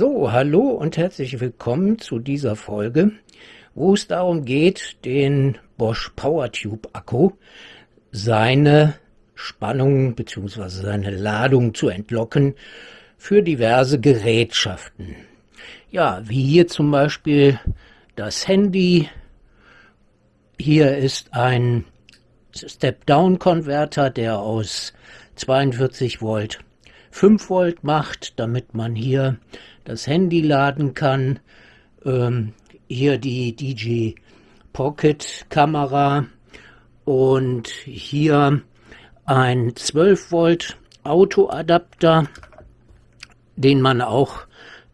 So, hallo und herzlich willkommen zu dieser Folge, wo es darum geht, den Bosch PowerTube Akku seine Spannung bzw. seine Ladung zu entlocken für diverse Gerätschaften. Ja, wie hier zum Beispiel das Handy. Hier ist ein Step-Down-Konverter, der aus 42 Volt 5 Volt macht, damit man hier das Handy laden kann. Ähm, hier die DJ Pocket Kamera und hier ein 12 Volt Autoadapter, den man auch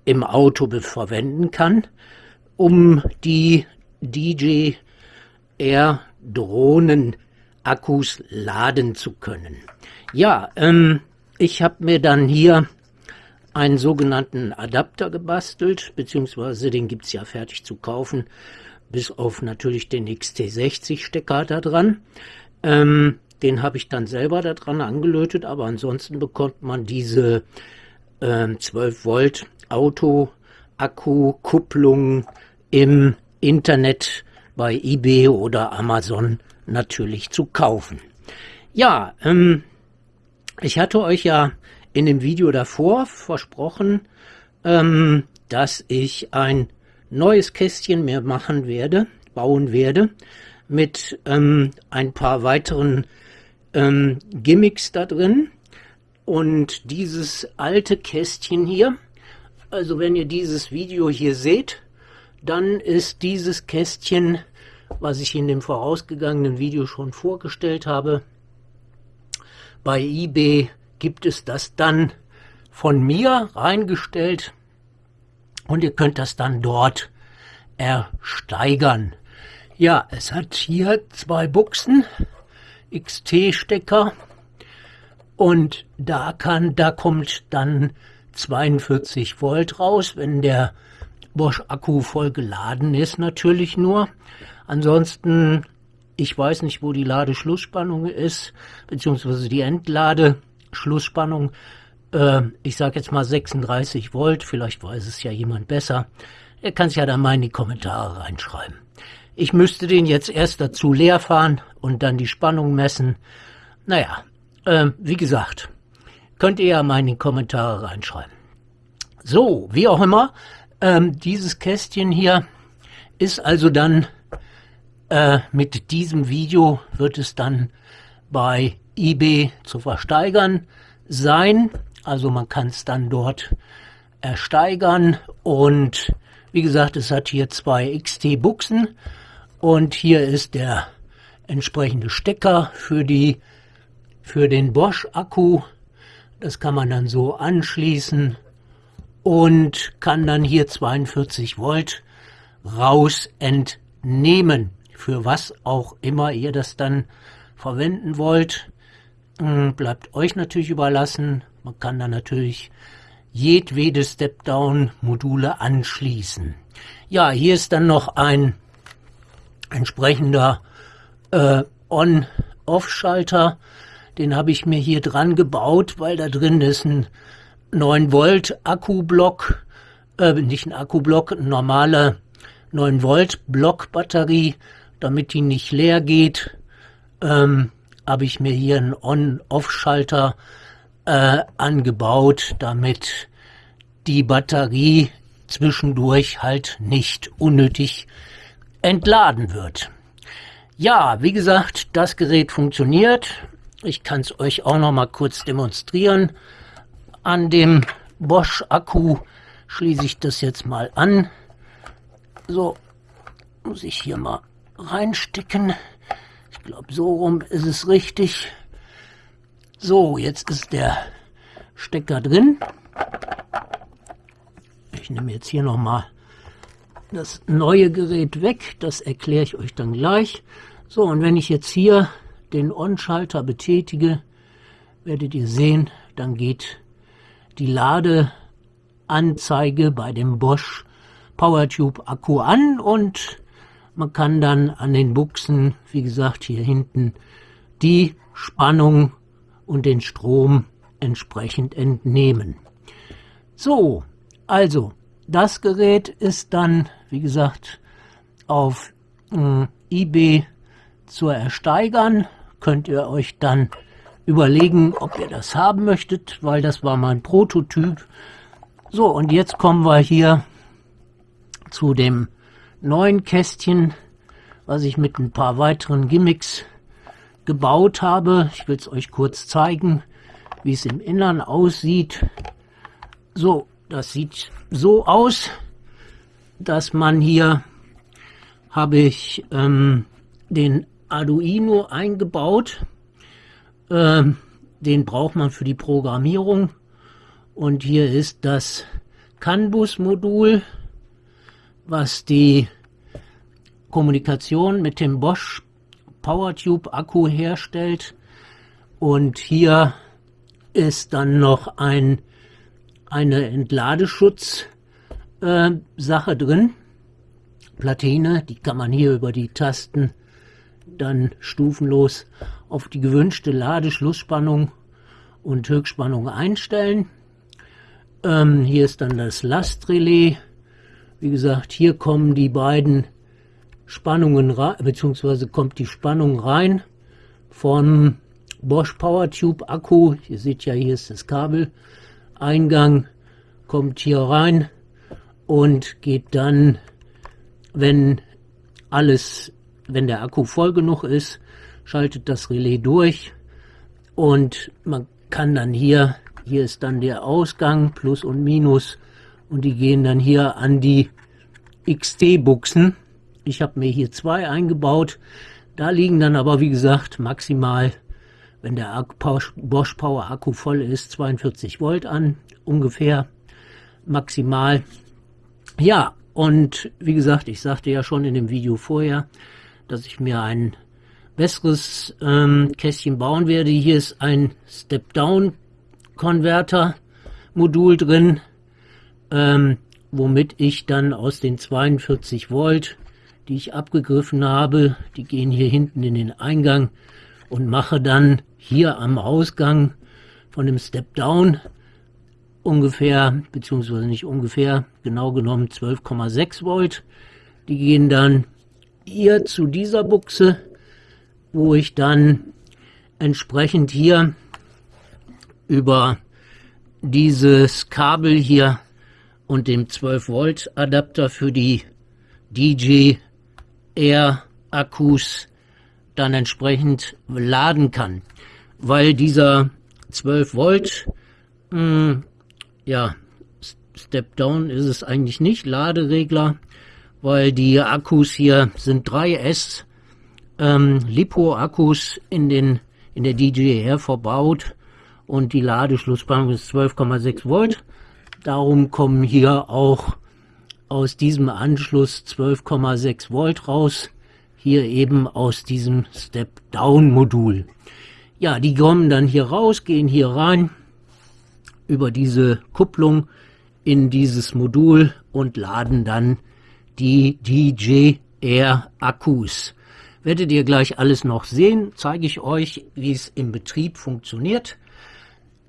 im Auto verwenden kann, um die DJ Air Drohnen Akkus laden zu können. Ja, ähm, ich habe mir dann hier einen sogenannten Adapter gebastelt, beziehungsweise den gibt es ja fertig zu kaufen, bis auf natürlich den XT60-Stecker da dran. Ähm, den habe ich dann selber da dran angelötet, aber ansonsten bekommt man diese ähm, 12 Volt Auto-Akku-Kupplung im Internet bei eBay oder Amazon natürlich zu kaufen. Ja, ähm, ich hatte euch ja in dem Video davor versprochen, ähm, dass ich ein neues Kästchen mehr machen werde, bauen werde, mit ähm, ein paar weiteren ähm, Gimmicks da drin. Und dieses alte Kästchen hier, also wenn ihr dieses Video hier seht, dann ist dieses Kästchen, was ich in dem vorausgegangenen Video schon vorgestellt habe, bei eBay gibt es das dann von mir reingestellt und ihr könnt das dann dort ersteigern. Ja, es hat hier zwei Buchsen, XT-Stecker und da kann, da kommt dann 42 Volt raus, wenn der Bosch Akku voll geladen ist natürlich nur. Ansonsten ich weiß nicht, wo die Ladeschlussspannung ist, beziehungsweise die Entladeschlussspannung. Äh, ich sage jetzt mal 36 Volt, vielleicht weiß es ja jemand besser. Er kann es ja dann mal in die Kommentare reinschreiben. Ich müsste den jetzt erst dazu leer fahren und dann die Spannung messen. Naja, äh, wie gesagt, könnt ihr ja mal in die Kommentare reinschreiben. So, wie auch immer, ähm, dieses Kästchen hier ist also dann äh, mit diesem Video wird es dann bei eBay zu versteigern sein. Also man kann es dann dort ersteigern und wie gesagt, es hat hier zwei XT-Buchsen und hier ist der entsprechende Stecker für die für den Bosch Akku. Das kann man dann so anschließen und kann dann hier 42 Volt raus entnehmen für was auch immer ihr das dann verwenden wollt. Hm, bleibt euch natürlich überlassen. Man kann da natürlich jedwede Step-Down-Module anschließen. Ja, hier ist dann noch ein entsprechender äh, On-Off-Schalter. Den habe ich mir hier dran gebaut, weil da drin ist ein 9 Volt Akkublock, äh, nicht ein Akkublock, ein normaler 9 Volt Blockbatterie damit die nicht leer geht, ähm, habe ich mir hier einen On-Off-Schalter äh, angebaut, damit die Batterie zwischendurch halt nicht unnötig entladen wird. Ja, wie gesagt, das Gerät funktioniert. Ich kann es euch auch noch mal kurz demonstrieren. An dem Bosch Akku schließe ich das jetzt mal an. So, muss ich hier mal reinstecken. Ich glaube, so rum ist es richtig. So, jetzt ist der Stecker drin. Ich nehme jetzt hier nochmal das neue Gerät weg. Das erkläre ich euch dann gleich. So, und wenn ich jetzt hier den On-Schalter betätige, werdet ihr sehen, dann geht die Ladeanzeige bei dem Bosch PowerTube Akku an und man kann dann an den Buchsen, wie gesagt, hier hinten die Spannung und den Strom entsprechend entnehmen. So, also das Gerät ist dann, wie gesagt, auf äh, eBay zu ersteigern. Könnt ihr euch dann überlegen, ob ihr das haben möchtet, weil das war mein Prototyp. So, und jetzt kommen wir hier zu dem neuen Kästchen, was ich mit ein paar weiteren Gimmicks gebaut habe. Ich will es euch kurz zeigen, wie es im Innern aussieht. So, das sieht so aus, dass man hier habe ich ähm, den Arduino eingebaut. Ähm, den braucht man für die Programmierung. Und hier ist das CAN-Bus-Modul, was die Kommunikation mit dem Bosch PowerTube Akku herstellt. Und hier ist dann noch ein, eine Entladeschutz äh, Sache drin. Platine, die kann man hier über die Tasten dann stufenlos auf die gewünschte Ladeschlussspannung und Höchstspannung einstellen. Ähm, hier ist dann das Lastrelais. Wie gesagt, hier kommen die beiden Spannungen rein, beziehungsweise kommt die Spannung rein von Bosch PowerTube Akku. Ihr seht ja, hier ist das Kabel. Eingang kommt hier rein und geht dann, wenn alles, wenn der Akku voll genug ist, schaltet das Relais durch und man kann dann hier, hier ist dann der Ausgang, Plus und Minus und die gehen dann hier an die XT-Buchsen. Ich habe mir hier zwei eingebaut. Da liegen dann aber, wie gesagt, maximal, wenn der Bosch Power Akku voll ist, 42 Volt an, ungefähr maximal. Ja, und wie gesagt, ich sagte ja schon in dem Video vorher, dass ich mir ein besseres ähm, Kästchen bauen werde. Hier ist ein Step-Down-Konverter-Modul drin, ähm, womit ich dann aus den 42 Volt, die ich abgegriffen habe, die gehen hier hinten in den Eingang und mache dann hier am Ausgang von dem Step-Down ungefähr, beziehungsweise nicht ungefähr, genau genommen 12,6 Volt. Die gehen dann hier zu dieser Buchse, wo ich dann entsprechend hier über dieses Kabel hier und dem 12 Volt Adapter für die DJ Air Akkus dann entsprechend laden kann, weil dieser 12 Volt mh, hm, ja, Step-Down ist es eigentlich nicht, Laderegler, weil die Akkus hier sind 3S ähm, Lipo-Akkus in, den, in der DJR verbaut und die Ladeschlussspannung ist 12,6 Volt. Darum kommen hier auch aus diesem Anschluss 12,6 Volt raus, hier eben aus diesem Step-Down-Modul. Ja, die kommen dann hier raus, gehen hier rein über diese Kupplung in dieses Modul und laden dann die DJR Akkus. Werdet ihr gleich alles noch sehen, zeige ich euch, wie es im Betrieb funktioniert.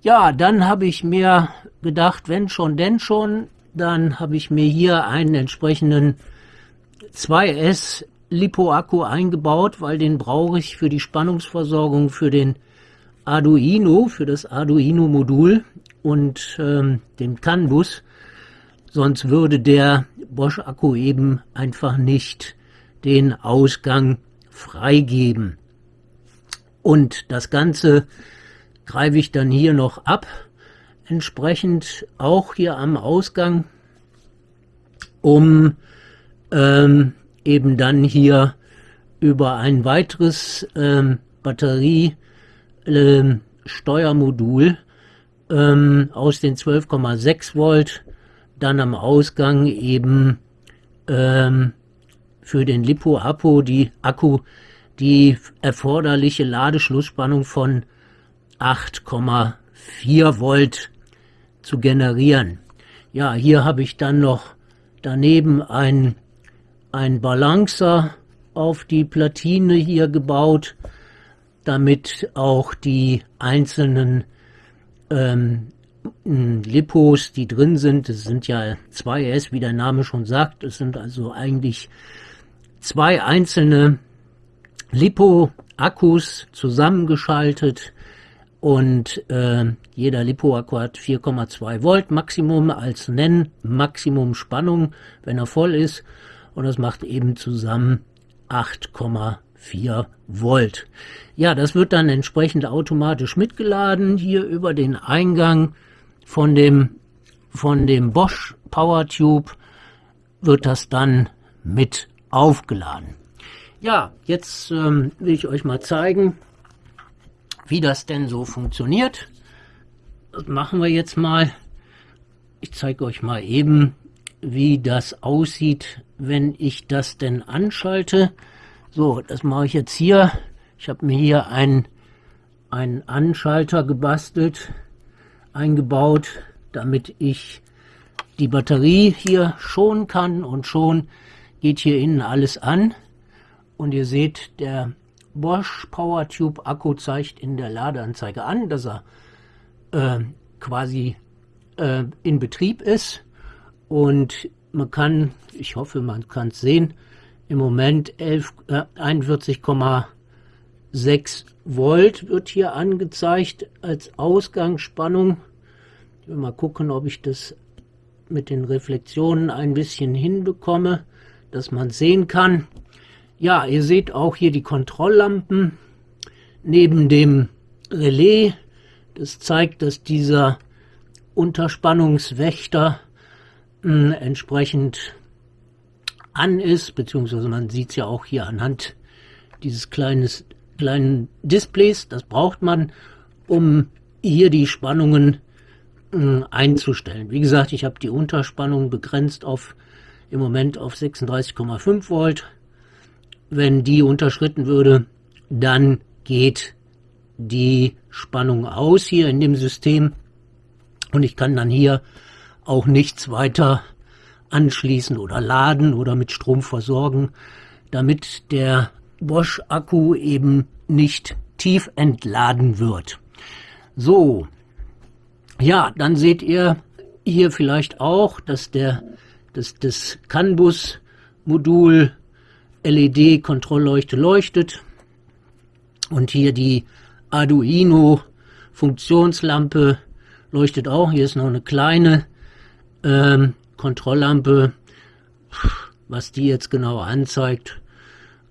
Ja, dann habe ich mir gedacht, wenn schon, denn schon, dann habe ich mir hier einen entsprechenden 2S Lipo-Akku eingebaut, weil den brauche ich für die Spannungsversorgung für den Arduino, für das Arduino-Modul und ähm, dem CAN-Bus. Sonst würde der Bosch-Akku eben einfach nicht den Ausgang freigeben. Und das Ganze greife ich dann hier noch ab, entsprechend auch hier am Ausgang, um ähm, eben dann hier über ein weiteres ähm, Batteriesteuermodul ähm, ähm, aus den 12,6 Volt dann am Ausgang eben ähm, für den Lipo-Akku die Akku die erforderliche Ladeschlussspannung von 8,4 Volt zu generieren. Ja, hier habe ich dann noch daneben ein, ein Balancer auf die Platine hier gebaut, damit auch die einzelnen ähm, Lipos, die drin sind, es sind ja zwei S, wie der Name schon sagt, es sind also eigentlich zwei einzelne Lipo-Akkus zusammengeschaltet und äh, jeder Lipo-Akku hat 4,2 Volt Maximum als Nenn-Maximum Spannung, wenn er voll ist und das macht eben zusammen 8,4 Volt. Ja, das wird dann entsprechend automatisch mitgeladen hier über den Eingang von dem, von dem Bosch Power Tube wird das dann mit aufgeladen. Ja, jetzt ähm, will ich euch mal zeigen, wie das denn so funktioniert. Das machen wir jetzt mal. Ich zeige euch mal eben, wie das aussieht, wenn ich das denn anschalte. So, das mache ich jetzt hier. Ich habe mir hier einen, einen Anschalter gebastelt, eingebaut, damit ich die Batterie hier schonen kann und schon geht hier innen alles an. Und ihr seht, der Bosch PowerTube Akku zeigt in der Ladeanzeige an, dass er äh, quasi äh, in Betrieb ist. Und man kann, ich hoffe, man kann es sehen, im Moment äh, 41,6 Volt wird hier angezeigt als Ausgangsspannung. Ich will mal gucken, ob ich das mit den Reflexionen ein bisschen hinbekomme, dass man sehen kann. Ja, ihr seht auch hier die Kontrolllampen neben dem Relais. Das zeigt, dass dieser Unterspannungswächter mh, entsprechend an ist, beziehungsweise man sieht es ja auch hier anhand dieses kleines, kleinen Displays. Das braucht man, um hier die Spannungen mh, einzustellen. Wie gesagt, ich habe die Unterspannung begrenzt auf im Moment auf 36,5 Volt wenn die unterschritten würde, dann geht die Spannung aus hier in dem System und ich kann dann hier auch nichts weiter anschließen oder laden oder mit Strom versorgen, damit der Bosch-Akku eben nicht tief entladen wird. So, ja, dann seht ihr hier vielleicht auch, dass der dass das CAN-Bus-Modul LED-Kontrollleuchte leuchtet und hier die Arduino Funktionslampe leuchtet auch. Hier ist noch eine kleine ähm, Kontrolllampe. Was die jetzt genau anzeigt,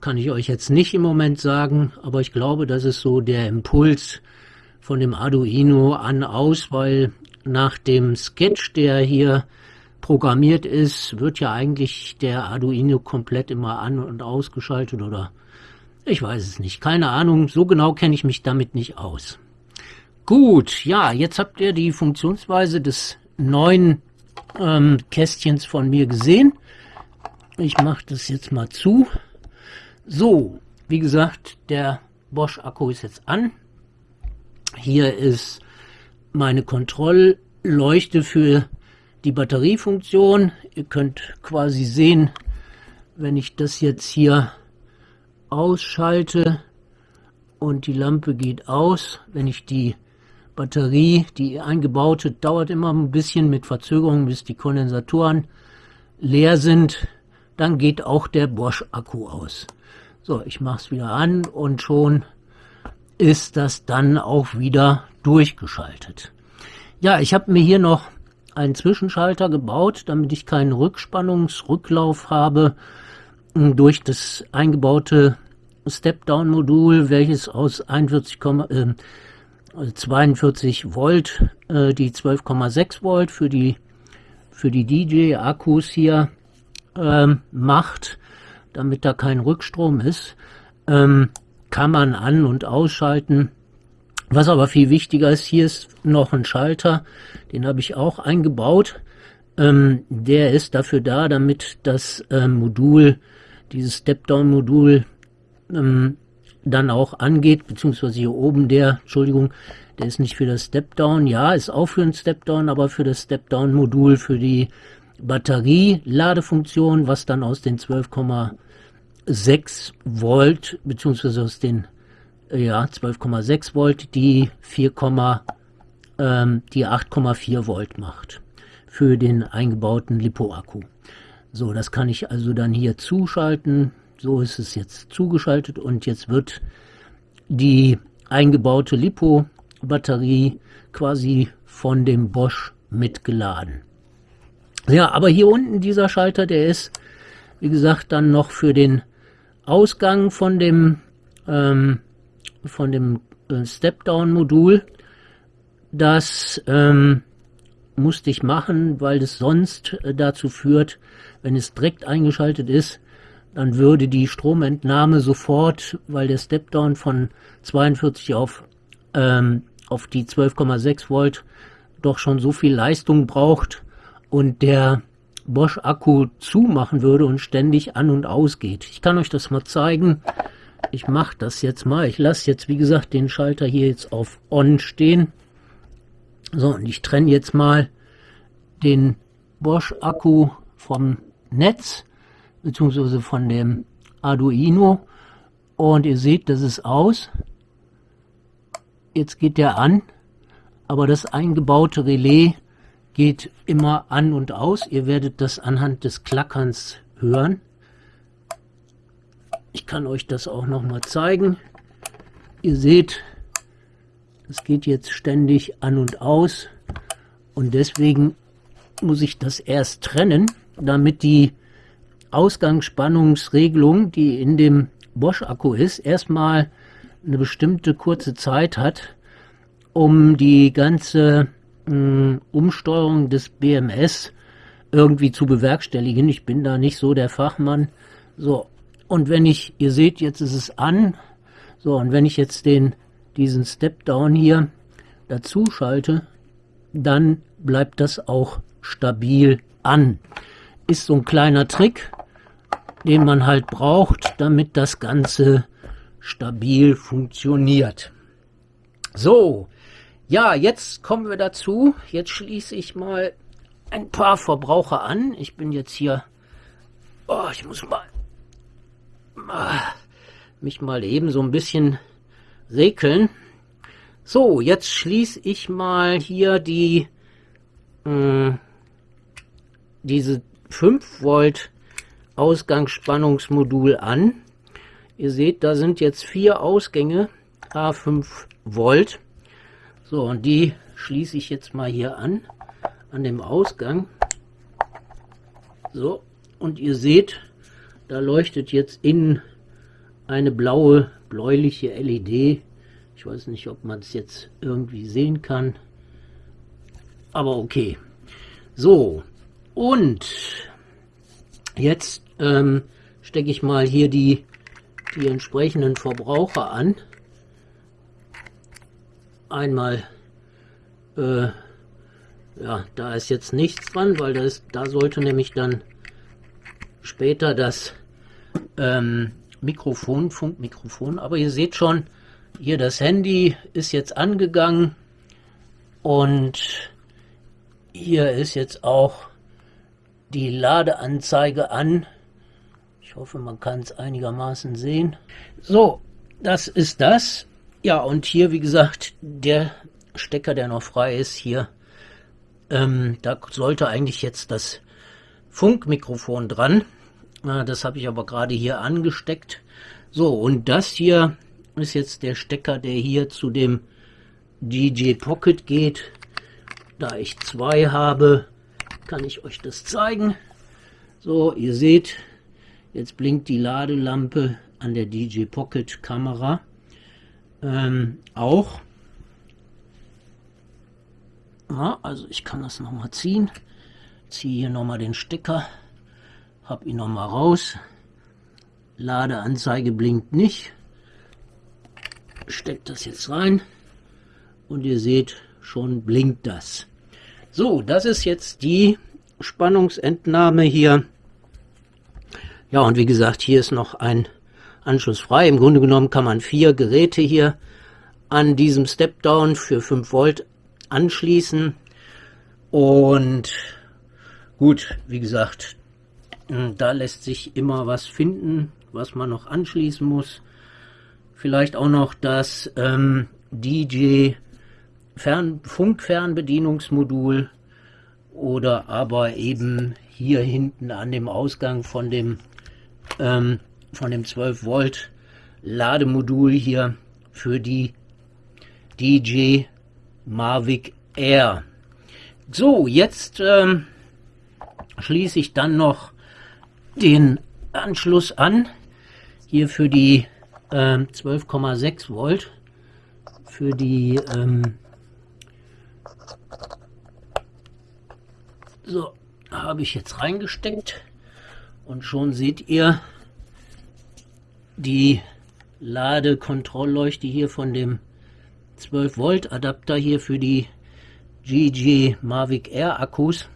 kann ich euch jetzt nicht im Moment sagen, aber ich glaube, das ist so der Impuls von dem Arduino an aus, weil nach dem Sketch, der hier programmiert ist, wird ja eigentlich der Arduino komplett immer an- und ausgeschaltet oder ich weiß es nicht. Keine Ahnung, so genau kenne ich mich damit nicht aus. Gut, ja, jetzt habt ihr die Funktionsweise des neuen ähm, Kästchens von mir gesehen. Ich mache das jetzt mal zu. So, wie gesagt, der Bosch-Akku ist jetzt an. Hier ist meine Kontrollleuchte für die Batteriefunktion. Ihr könnt quasi sehen, wenn ich das jetzt hier ausschalte und die Lampe geht aus, wenn ich die Batterie, die eingebaute, dauert immer ein bisschen mit Verzögerung, bis die Kondensatoren leer sind, dann geht auch der Bosch-Akku aus. So, ich mache es wieder an und schon ist das dann auch wieder durchgeschaltet. Ja, ich habe mir hier noch einen Zwischenschalter gebaut, damit ich keinen Rückspannungsrücklauf habe hm, durch das eingebaute Step-Down-Modul, welches aus 41, äh, 42 Volt äh, die 12,6 Volt für die für die DJ-Akkus hier ähm, macht, damit da kein Rückstrom ist, ähm, kann man an- und ausschalten was aber viel wichtiger ist, hier ist noch ein Schalter, den habe ich auch eingebaut. Ähm, der ist dafür da, damit das ähm, Modul, dieses Step-Down-Modul, ähm, dann auch angeht, beziehungsweise hier oben der, Entschuldigung, der ist nicht für das Step-Down, ja, ist auch für ein Step-Down, aber für das Step-Down-Modul, für die Batterie-Ladefunktion, was dann aus den 12,6 Volt, beziehungsweise aus den ja, 12,6 Volt, die 4,1 ähm, die 8,4 Volt macht für den eingebauten Lipo-Akku. So, das kann ich also dann hier zuschalten. So ist es jetzt zugeschaltet und jetzt wird die eingebaute Lipo-Batterie quasi von dem Bosch mitgeladen. Ja, aber hier unten dieser Schalter, der ist, wie gesagt, dann noch für den Ausgang von dem, ähm, von dem äh, Step-Down-Modul. Das ähm, musste ich machen, weil es sonst äh, dazu führt, wenn es direkt eingeschaltet ist, dann würde die Stromentnahme sofort, weil der Step-Down von 42 auf, ähm, auf die 12,6 Volt doch schon so viel Leistung braucht und der Bosch-Akku zumachen würde und ständig an und aus geht. Ich kann euch das mal zeigen. Ich mache das jetzt mal. Ich lasse jetzt, wie gesagt, den Schalter hier jetzt auf On stehen. So, und ich trenne jetzt mal den Bosch-Akku vom Netz beziehungsweise von dem Arduino und ihr seht, das ist aus. Jetzt geht der an, aber das eingebaute Relais geht immer an und aus. Ihr werdet das anhand des Klackerns hören. Ich kann euch das auch noch mal zeigen. Ihr seht, es geht jetzt ständig an und aus und deswegen muss ich das erst trennen, damit die Ausgangsspannungsregelung, die in dem Bosch-Akku ist, erstmal eine bestimmte kurze Zeit hat, um die ganze mh, hm, Umsteuerung des BMS irgendwie zu bewerkstelligen. Ich bin da nicht so der Fachmann. So, und wenn ich, ihr seht, jetzt ist es an. So, und wenn ich jetzt den, diesen Step-Down hier dazu schalte, dann bleibt das auch stabil an. Ist so ein kleiner Trick, den man halt braucht, damit das Ganze stabil funktioniert. So, ja, jetzt kommen wir dazu. Jetzt schließe ich mal ein paar Verbraucher an. Ich bin jetzt hier... Oh, ich muss mal... Ah, mich mal eben so ein bisschen regeln. So, jetzt schließe ich mal hier die... Hm, diese 5 Volt Ausgangsspannungsmodul an. Ihr seht, da sind jetzt vier Ausgänge, A5 Volt. So, und die schließe ich jetzt mal hier an, an dem Ausgang. So, und ihr seht, da leuchtet jetzt innen eine blaue, bläuliche LED. Ich weiß nicht, ob man es jetzt irgendwie sehen kann. Aber okay. So, und jetzt ähm, stecke ich mal hier die, die entsprechenden Verbraucher an. Einmal, äh, ja, da ist jetzt nichts dran, weil das, da sollte nämlich dann später das ähm, Mikrofon, Funkmikrofon, aber ihr seht schon, hier das Handy ist jetzt angegangen und hier ist jetzt auch die Ladeanzeige an ich hoffe, man kann es einigermaßen sehen. So, das ist das. Ja, und hier, wie gesagt, der Stecker, der noch frei ist, hier, ähm, da sollte eigentlich jetzt das Funkmikrofon dran. Das habe ich aber gerade hier angesteckt. So, und das hier ist jetzt der Stecker, der hier zu dem DJ Pocket geht. Da ich zwei habe, kann ich euch das zeigen. So, ihr seht, Jetzt blinkt die Ladelampe an der DJ Pocket Kamera ähm, auch. Ja, also ich kann das nochmal ziehen. Ziehe hier nochmal den Stecker, habe ihn nochmal raus. Ladeanzeige blinkt nicht. Steckt das jetzt rein und ihr seht, schon blinkt das. So, das ist jetzt die Spannungsentnahme hier ja, und wie gesagt, hier ist noch ein Anschluss frei. Im Grunde genommen kann man vier Geräte hier an diesem Step-Down für 5 Volt anschließen. Und gut, wie gesagt, da lässt sich immer was finden, was man noch anschließen muss. Vielleicht auch noch das ähm, DJ Fern Funkfernbedienungsmodul oder aber eben hier hinten an dem Ausgang von dem ähm, von dem 12 Volt Lademodul hier für die DJ Mavic Air. So, jetzt ähm, schließe ich dann noch den Anschluss an, hier für die ähm, 12,6 Volt, für die ähm, so habe ich jetzt reingesteckt. Und schon seht ihr die Ladekontrollleuchte hier von dem 12 Volt Adapter hier für die GG Mavic Air Akkus.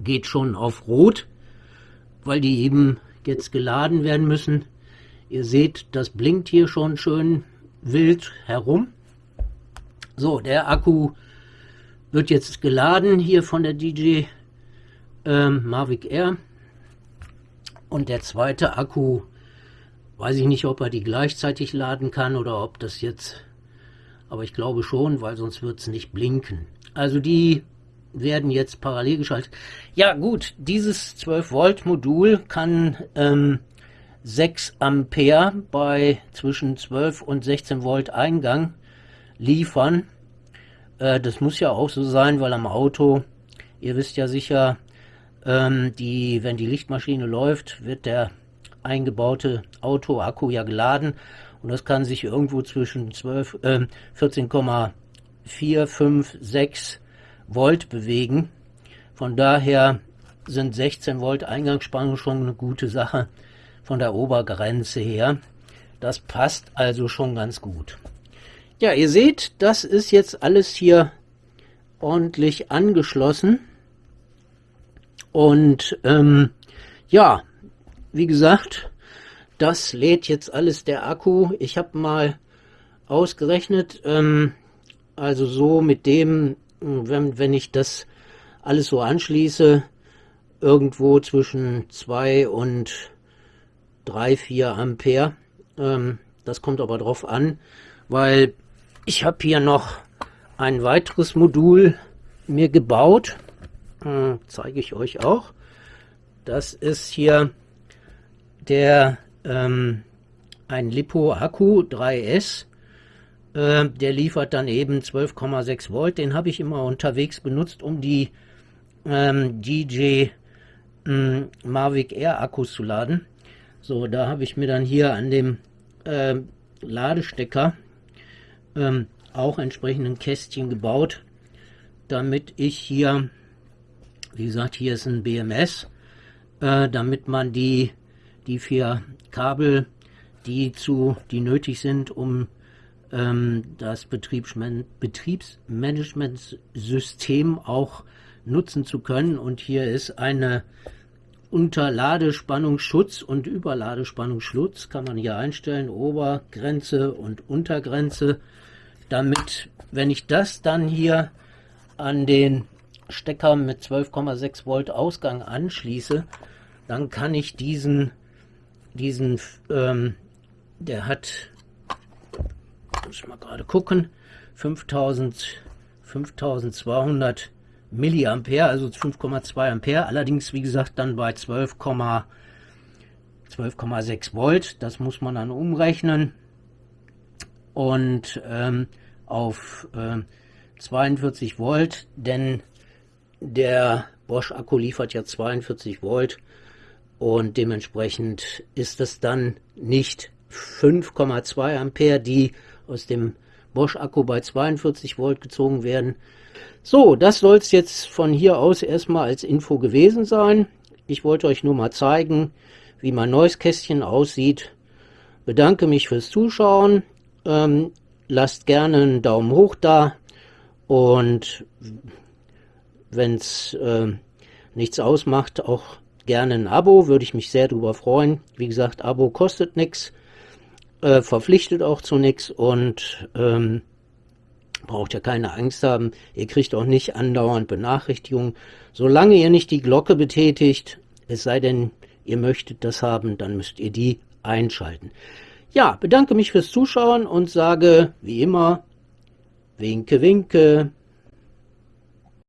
Geht schon auf Rot, weil die eben jetzt geladen werden müssen. Ihr seht, das blinkt hier schon schön wild herum. So, der Akku wird jetzt geladen hier von der DJ ähm, Mavic Air. Und der zweite Akku, weiß ich nicht, ob er die gleichzeitig laden kann oder ob das jetzt, aber ich glaube schon, weil sonst wird es nicht blinken. Also die werden jetzt parallel geschaltet. Ja gut, dieses 12 Volt Modul kann ähm, 6 Ampere bei zwischen 12 und 16 Volt Eingang liefern. Äh, das muss ja auch so sein, weil am Auto, ihr wisst ja sicher, ähm, die, wenn die Lichtmaschine läuft, wird der eingebaute Auto-Akku ja geladen und das kann sich irgendwo zwischen 12, äh, 14,4, 5, 6 Volt bewegen. Von daher sind 16 Volt Eingangsspannung schon eine gute Sache von der Obergrenze her. Das passt also schon ganz gut. Ja, ihr seht, das ist jetzt alles hier ordentlich angeschlossen. Und ähm, ja, wie gesagt, das lädt jetzt alles der Akku. Ich habe mal ausgerechnet, ähm, also so mit dem wenn, wenn ich das alles so anschließe, irgendwo zwischen 2 und 3, 4 Ampere. Ähm, das kommt aber drauf an, weil ich habe hier noch ein weiteres Modul mir gebaut. Äh, zeige ich euch auch. Das ist hier der ähm, ein Lipo Akku 3S äh, der liefert dann eben 12,6 Volt. Den habe ich immer unterwegs benutzt, um die ähm, DJ ähm, Mavic Air Akkus zu laden. So, da habe ich mir dann hier an dem äh, Ladestecker ähm, auch entsprechenden Kästchen gebaut, damit ich hier, wie gesagt, hier ist ein BMS, äh, damit man die, die vier Kabel, die zu, die nötig sind, um das Betriebsmanagementsystem auch nutzen zu können. Und hier ist eine Unterladespannungsschutz und Überladespannungsschutz kann man hier einstellen, Obergrenze und Untergrenze, damit, wenn ich das dann hier an den Stecker mit 12,6 Volt Ausgang anschließe, dann kann ich diesen, diesen, ähm, der hat muss ich mal gerade gucken, 5000, 5200 Milliampere, also 5,2 Ampere, allerdings wie gesagt dann bei 12,6 12, Volt, das muss man dann umrechnen. Und ähm, auf äh, 42 Volt, denn der Bosch Akku liefert ja 42 Volt und dementsprechend ist es dann nicht 5,2 Ampere, die aus dem Bosch-Akku bei 42 Volt gezogen werden. So, das soll es jetzt von hier aus erstmal als Info gewesen sein. Ich wollte euch nur mal zeigen, wie mein neues Kästchen aussieht. Bedanke mich fürs Zuschauen. Ähm, lasst gerne einen Daumen hoch da. Und wenn es äh, nichts ausmacht, auch gerne ein Abo. Würde ich mich sehr darüber freuen. Wie gesagt, Abo kostet nichts äh, verpflichtet auch zu nichts und ähm, braucht ja keine Angst haben. Ihr kriegt auch nicht andauernd Benachrichtigungen. Solange ihr nicht die Glocke betätigt, es sei denn, ihr möchtet das haben, dann müsst ihr die einschalten. Ja, bedanke mich fürs Zuschauen und sage wie immer, Winke, winke.